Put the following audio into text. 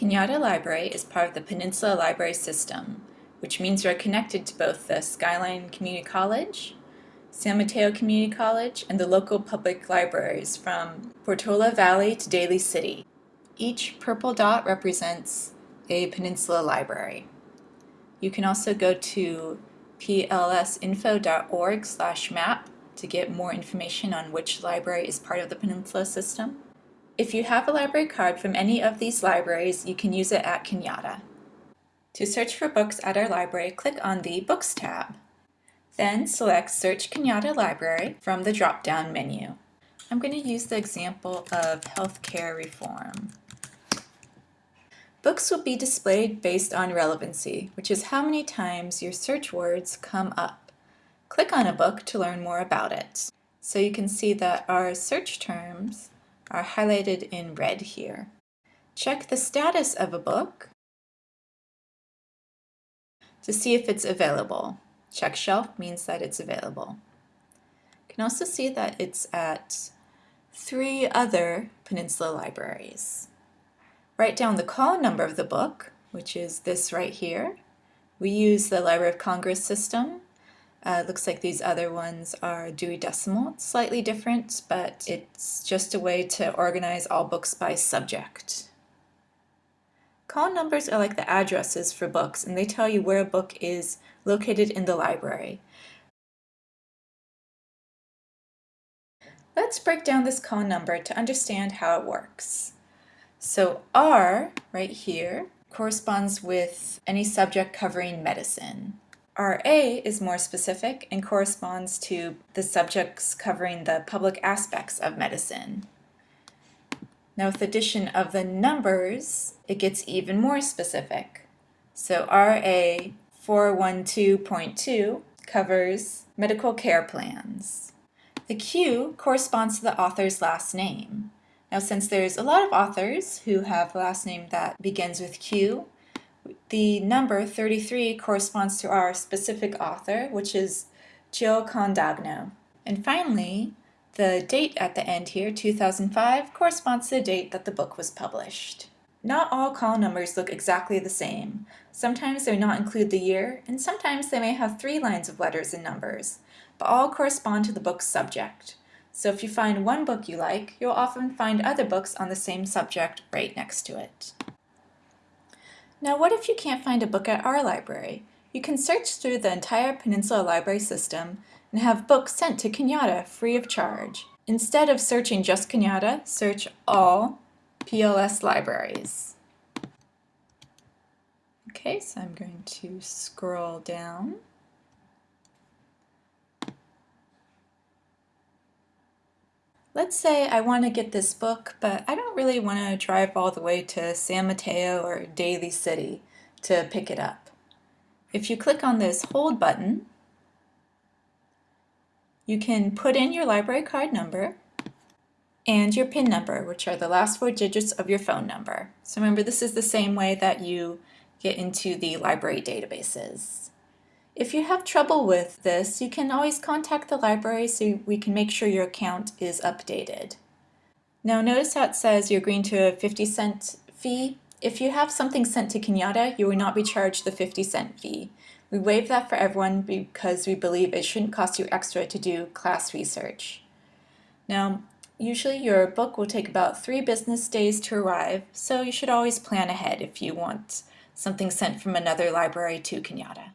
Cañada Library is part of the Peninsula Library System, which means you're connected to both the Skyline Community College, San Mateo Community College, and the local public libraries from Portola Valley to Daly City. Each purple dot represents a Peninsula library. You can also go to plsinfo.org map to get more information on which library is part of the Peninsula system. If you have a library card from any of these libraries, you can use it at Cañada. To search for books at our library, click on the Books tab. Then select Search Cañada Library from the drop-down menu. I'm going to use the example of healthcare reform. Books will be displayed based on relevancy, which is how many times your search words come up. Click on a book to learn more about it. So you can see that our search terms are highlighted in red here. Check the status of a book to see if it's available. Check shelf means that it's available. You can also see that it's at three other Peninsula libraries. Write down the call number of the book, which is this right here. We use the Library of Congress system uh, looks like these other ones are Dewey Decimal. Slightly different, but it's just a way to organize all books by subject. Call numbers are like the addresses for books, and they tell you where a book is located in the library. Let's break down this call number to understand how it works. So R, right here, corresponds with any subject covering medicine. RA is more specific and corresponds to the subjects covering the public aspects of medicine. Now with the addition of the numbers, it gets even more specific. So RA 412.2 covers medical care plans. The Q corresponds to the author's last name. Now since there's a lot of authors who have a last name that begins with Q, the number 33 corresponds to our specific author, which is Jill Quadagno. And finally, the date at the end here, 2005, corresponds to the date that the book was published. Not all call numbers look exactly the same. Sometimes they may not include the year, and sometimes they may have three lines of letters and numbers, but all correspond to the book's subject. So if you find one book you like, you'll often find other books on the same subject right next to it. Now what if you can't find a book at our library? You can search through the entire Peninsula Library system and have books sent to Cañada free of charge. Instead of searching just Cañada, search all PLS libraries. Okay, so I'm going to scroll down. Let's say I want to get this book, but I don't really want to drive all the way to San Mateo or Daly City to pick it up. If you click on this hold button, you can put in your library card number and your PIN number, which are the last four digits of your phone number. So remember, this is the same way that you get into the library databases. If you have trouble with this, you can always contact the library so we can make sure your account is updated. Now notice how it says you're agreeing to a 50 cent fee. If you have something sent to Cañada, you will not be charged the 50 cent fee. We waive that for everyone because we believe it shouldn't cost you extra to do class research. Now, usually your book will take about three business days to arrive, so you should always plan ahead if you want something sent from another library to Cañada.